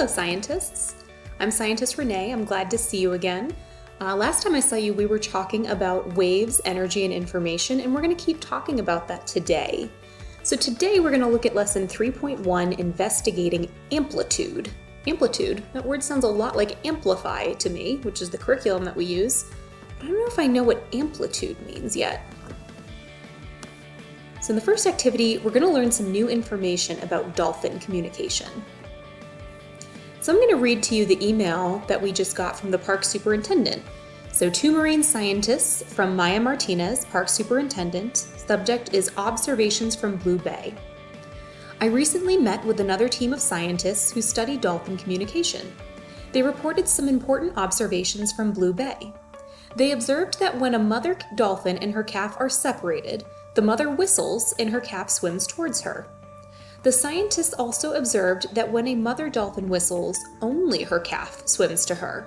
Hello, scientists. I'm Scientist Renee. I'm glad to see you again. Uh, last time I saw you, we were talking about waves, energy, and information, and we're going to keep talking about that today. So today we're going to look at lesson 3.1, investigating amplitude. Amplitude, that word sounds a lot like amplify to me, which is the curriculum that we use. But I don't know if I know what amplitude means yet. So in the first activity, we're going to learn some new information about dolphin communication. So I'm going to read to you the email that we just got from the park superintendent. So two marine scientists from Maya Martinez, park superintendent. Subject is observations from Blue Bay. I recently met with another team of scientists who study dolphin communication. They reported some important observations from Blue Bay. They observed that when a mother dolphin and her calf are separated, the mother whistles and her calf swims towards her. The scientists also observed that when a mother dolphin whistles, only her calf swims to her.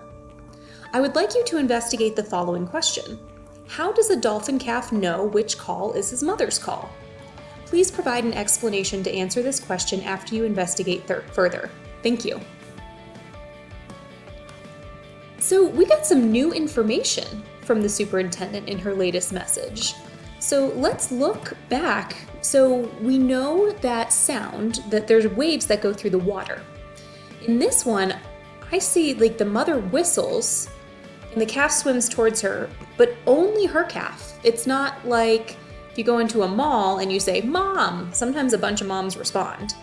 I would like you to investigate the following question. How does a dolphin calf know which call is his mother's call? Please provide an explanation to answer this question after you investigate further. Thank you. So we got some new information from the superintendent in her latest message. So let's look back. So we know that sound, that there's waves that go through the water. In this one, I see like the mother whistles and the calf swims towards her, but only her calf. It's not like if you go into a mall and you say, Mom, sometimes a bunch of moms respond.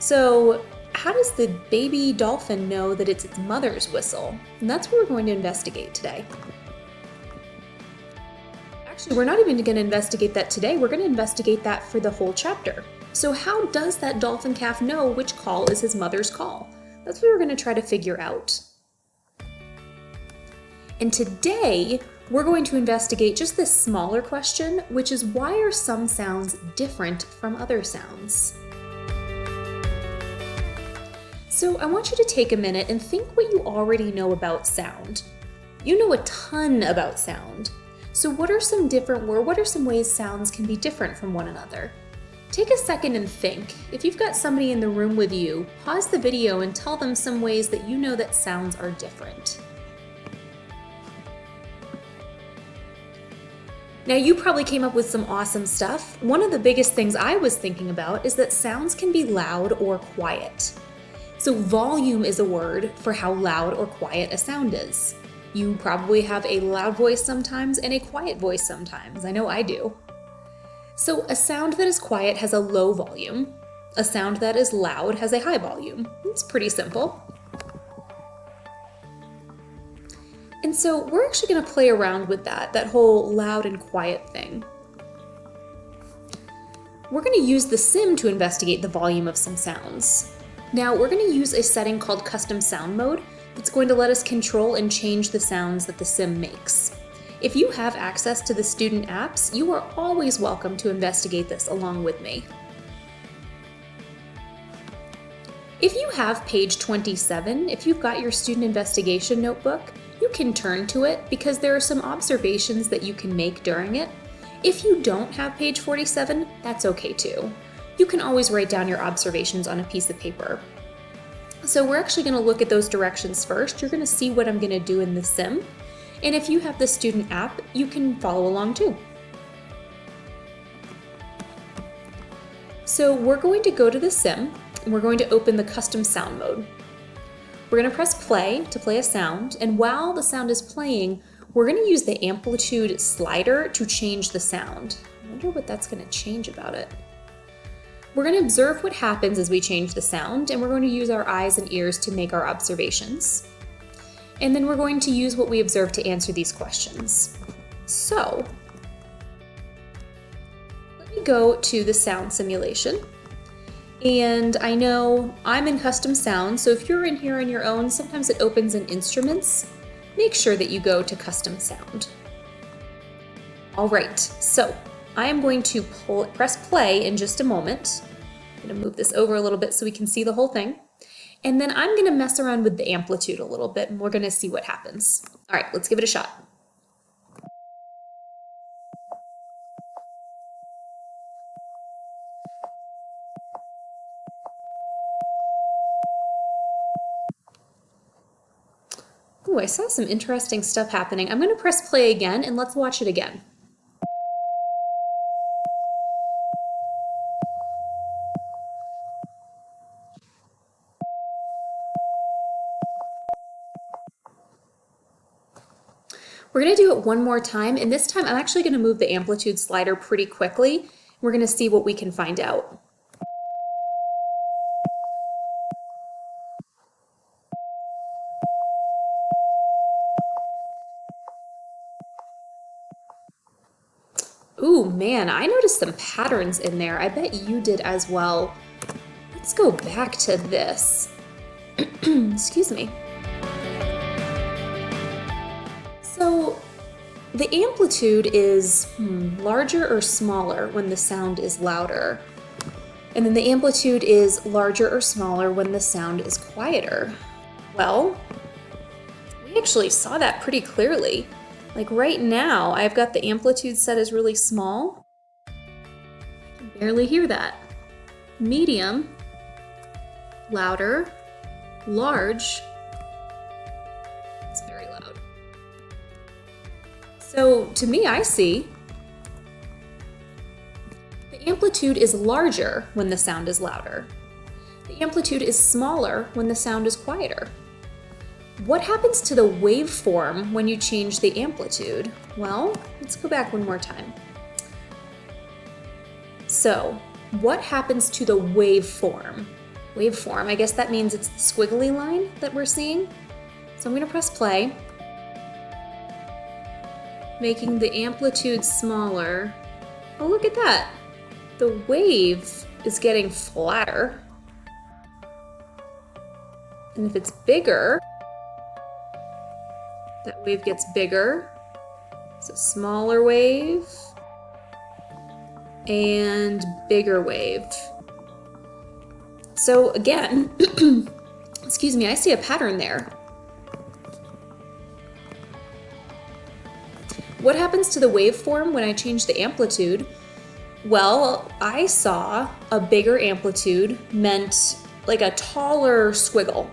So how does the baby dolphin know that it's its mother's whistle? And that's what we're going to investigate today. Actually, we're not even going to investigate that today. We're going to investigate that for the whole chapter. So how does that dolphin calf know which call is his mother's call? That's what we're going to try to figure out. And today, we're going to investigate just this smaller question, which is why are some sounds different from other sounds? So I want you to take a minute and think what you already know about sound. You know a ton about sound. So what are some different, what are some ways sounds can be different from one another? Take a second and think. If you've got somebody in the room with you, pause the video and tell them some ways that you know that sounds are different. Now you probably came up with some awesome stuff. One of the biggest things I was thinking about is that sounds can be loud or quiet. So volume is a word for how loud or quiet a sound is. You probably have a loud voice sometimes and a quiet voice sometimes. I know I do. So a sound that is quiet has a low volume. A sound that is loud has a high volume. It's pretty simple. And so we're actually going to play around with that, that whole loud and quiet thing. We're going to use the sim to investigate the volume of some sounds. Now we're going to use a setting called custom sound mode it's going to let us control and change the sounds that the sim makes. If you have access to the student apps, you are always welcome to investigate this along with me. If you have page 27, if you've got your student investigation notebook, you can turn to it because there are some observations that you can make during it. If you don't have page 47, that's okay too. You can always write down your observations on a piece of paper. So we're actually going to look at those directions first. You're going to see what I'm going to do in the sim. And if you have the student app, you can follow along too. So we're going to go to the sim and we're going to open the custom sound mode. We're going to press play to play a sound and while the sound is playing, we're going to use the amplitude slider to change the sound. I wonder what that's going to change about it. We're going to observe what happens as we change the sound, and we're going to use our eyes and ears to make our observations. And then we're going to use what we observe to answer these questions. So, let me go to the sound simulation. And I know I'm in custom sound, so if you're in here on your own, sometimes it opens in instruments. Make sure that you go to custom sound. All right, so I am going to pull, press play in just a moment. I'm gonna move this over a little bit so we can see the whole thing. And then I'm gonna mess around with the amplitude a little bit and we're gonna see what happens. All right, let's give it a shot. Ooh, I saw some interesting stuff happening. I'm going to press play again and let's watch it again. We're to do it one more time, and this time I'm actually to move the amplitude slider pretty quickly. We're to see what we can find out. Ooh, man, I noticed some patterns in there. I bet you did as well. Let's go back to this. Excuse me. The amplitude is hmm, larger or smaller when the sound is louder. And then the amplitude is larger or smaller when the sound is quieter. Well, we actually saw that pretty clearly. Like right now, I've got the amplitude set as really small. I can barely hear that. Medium, louder, large, So to me, I see the amplitude is larger when the sound is louder. The amplitude is smaller when the sound is quieter. What happens to the waveform when you change the amplitude? Well, let's go back one more time. So, what happens to the waveform? Waveform, I guess that means it's the squiggly line that we're seeing. So I'm going to press play, making the amplitude smaller. Oh, look at that. The wave is getting flatter. And if it's bigger, that wave gets bigger. It's a smaller wave and bigger wave. So again, excuse me, I see a pattern there. Happens to the waveform when I change the amplitude? Well, I saw a bigger amplitude meant like a taller squiggle.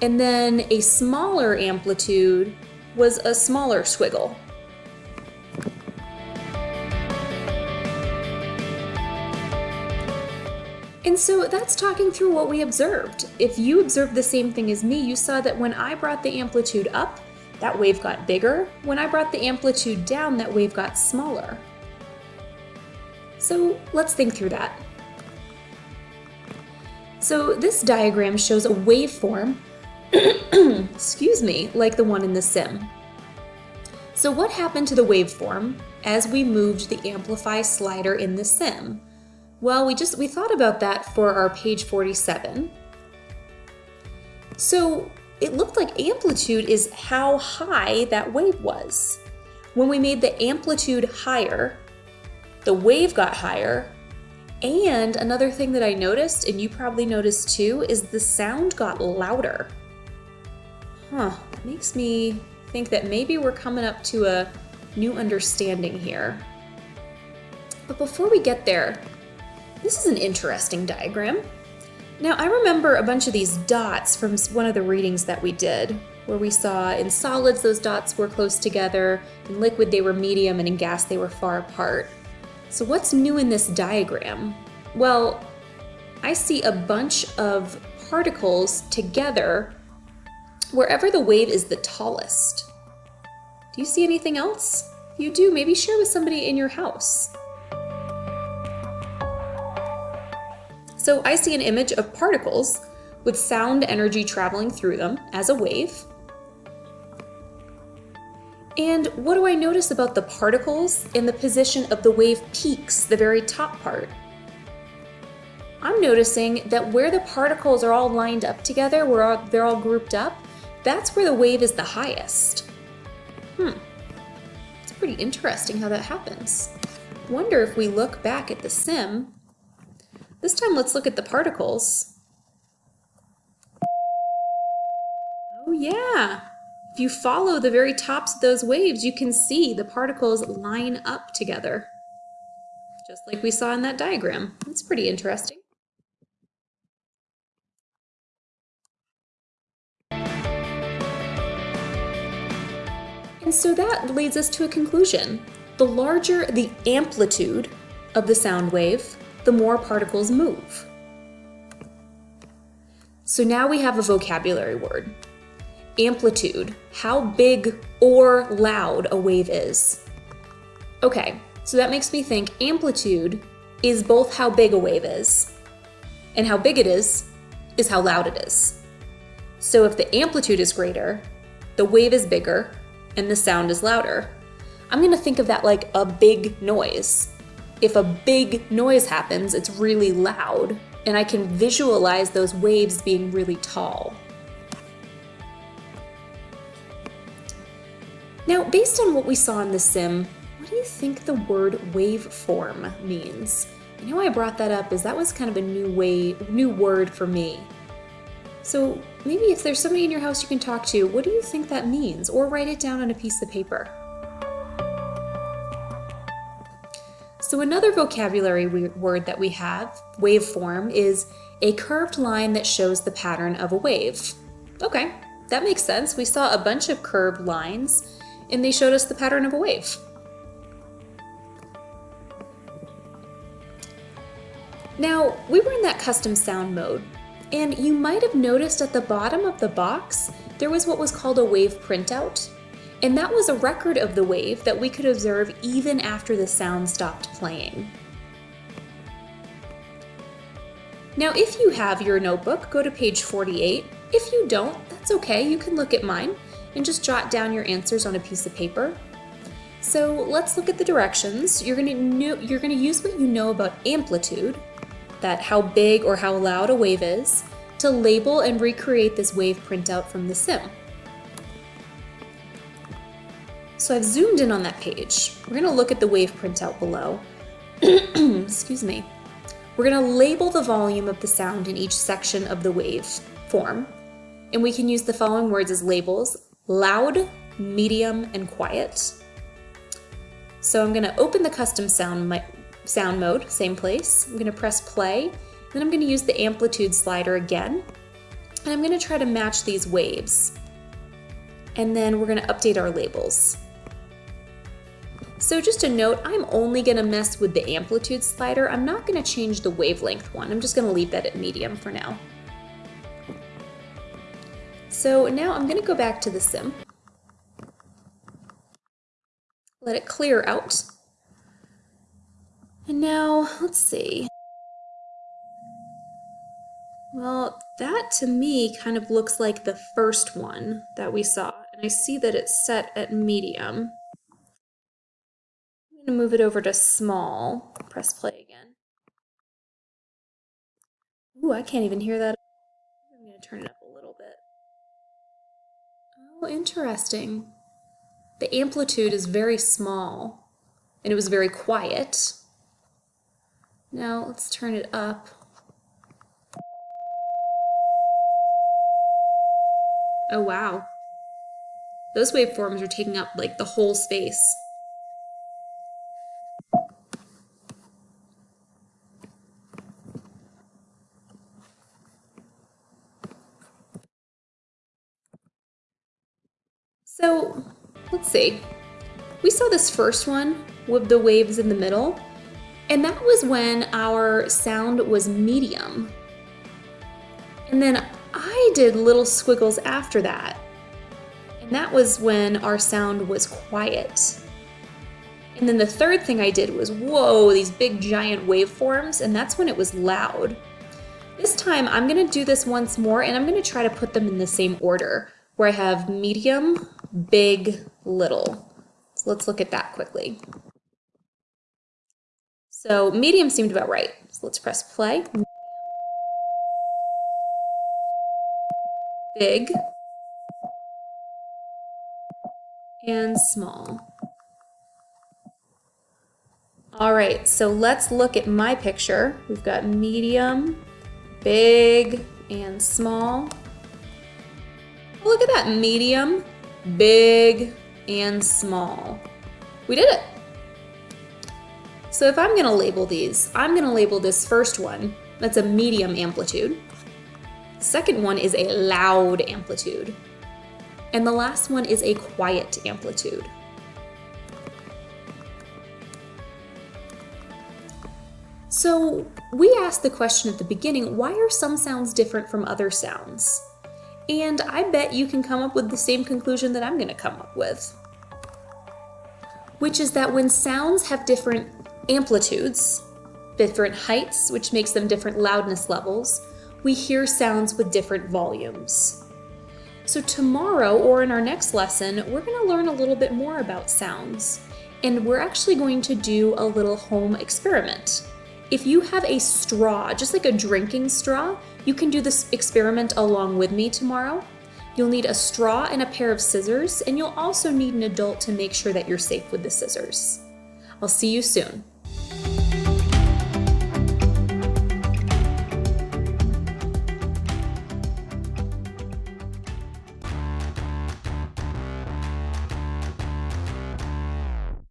And then a smaller amplitude was a smaller squiggle. And so that's talking through what we observed. If you observed the same thing as me, you saw that when I brought the amplitude up, that wave got bigger. When I brought the amplitude down, that wave got smaller. So let's think through that. So this diagram shows a waveform excuse me, like the one in the sim. So what happened to the waveform as we moved the amplify slider in the sim? Well, we just we thought about that for our page 47. So it looked like amplitude is how high that wave was. When we made the amplitude higher, the wave got higher, and another thing that I noticed, and you probably noticed too, is the sound got louder. Huh, makes me think that maybe we're coming up to a new understanding here. But before we get there, this is an interesting diagram. Now I remember a bunch of these dots from one of the readings that we did, where we saw in solids those dots were close together, in liquid they were medium, and in gas they were far apart. So what's new in this diagram? Well, I see a bunch of particles together wherever the wave is the tallest. Do you see anything else? If you do, maybe share with somebody in your house. So I see an image of particles with sound energy traveling through them as a wave. And what do I notice about the particles in the position of the wave peaks, the very top part? I'm noticing that where the particles are all lined up together, where they're all grouped up, that's where the wave is the highest. Hmm, it's pretty interesting how that happens. Wonder if we look back at the sim. This time let's look at the particles. Oh yeah, if you follow the very tops of those waves, you can see the particles line up together. Just like we saw in that diagram. That's pretty interesting. And so that leads us to a conclusion. The larger the amplitude of the sound wave, the more particles move. So now we have a vocabulary word. Amplitude, how big or loud a wave is. Okay, so that makes me think amplitude is both how big a wave is, and how big it is is how loud it is. So if the amplitude is greater, the wave is bigger, and the sound is louder. I'm gonna think of that like a big noise. If a big noise happens, it's really loud, and I can visualize those waves being really tall. Now, based on what we saw in the sim, what do you think the word waveform means? I know I brought that up as that was kind of a new way, new word for me. So maybe if there's somebody in your house you can talk to, what do you think that means? Or write it down on a piece of paper. So another vocabulary word that we have, waveform, is a curved line that shows the pattern of a wave. Okay, that makes sense. We saw a bunch of curved lines and they showed us the pattern of a wave. Now, we were in that custom sound mode, and you might have noticed at the bottom of the box, there was what was called a wave printout. And that was a record of the wave that we could observe even after the sound stopped playing. Now, if you have your notebook, go to page 48. If you don't, that's okay, you can look at mine and just jot down your answers on a piece of paper. So let's look at the directions. You're gonna, you're gonna use what you know about amplitude, that how big or how loud a wave is, to label and recreate this wave printout from the sim. So I've zoomed in on that page. We're gonna look at the wave printout below. Excuse me. We're gonna label the volume of the sound in each section of the wave form. And we can use the following words as labels, loud, medium, and quiet. So I'm gonna open the custom sound sound mode, same place. I'm gonna press play, then I'm gonna use the amplitude slider again, and I'm gonna try to match these waves. And then we're gonna update our labels. So just a note, I'm only gonna mess with the amplitude slider. I'm not gonna change the wavelength one. I'm just gonna leave that at medium for now. So now I'm gonna go back to the sim. Let it clear out. And now, let's see. Well, that to me kind of looks like the first one that we saw. And I see that it's set at medium. Move it over to small. Press play again. Ooh, I can't even hear that. I'm going to turn it up a little bit. Oh, interesting. The amplitude is very small, and it was very quiet. Now let's turn it up. Oh wow. Those waveforms are taking up like the whole space. So let's see. We saw this first one with the waves in the middle. And that was when our sound was medium. And then I did little squiggles after that. And that was when our sound was quiet. And then the third thing I did was, whoa, these big giant waveforms, and that's when it was loud. This time I'm gonna do this once more and I'm gonna try to put them in the same order, where I have medium, big, little. So let's look at that quickly. So medium seemed about right. So let's press play. Big and small. All right, so let's look at my picture. We've got medium, big, and small. Look at that, medium, big, and small. We did it. So if I'm gonna label these, I'm gonna label this first one, that's a medium amplitude. Second one is a loud amplitude. And the last one is a quiet amplitude. So we asked the question at the beginning, why are some sounds different from other sounds? And I bet you can come up with the same conclusion that I'm gonna come up with. Which is that when sounds have different amplitudes, different heights, which makes them different loudness levels, we hear sounds with different volumes. So tomorrow, or in our next lesson, we're gonna learn a little bit more about sounds. And we're actually going to do a little home experiment. If you have a straw, just like a drinking straw, you can do this experiment along with me tomorrow. You'll need a straw and a pair of scissors, and you'll also need an adult to make sure that you're safe with the scissors. I'll see you soon.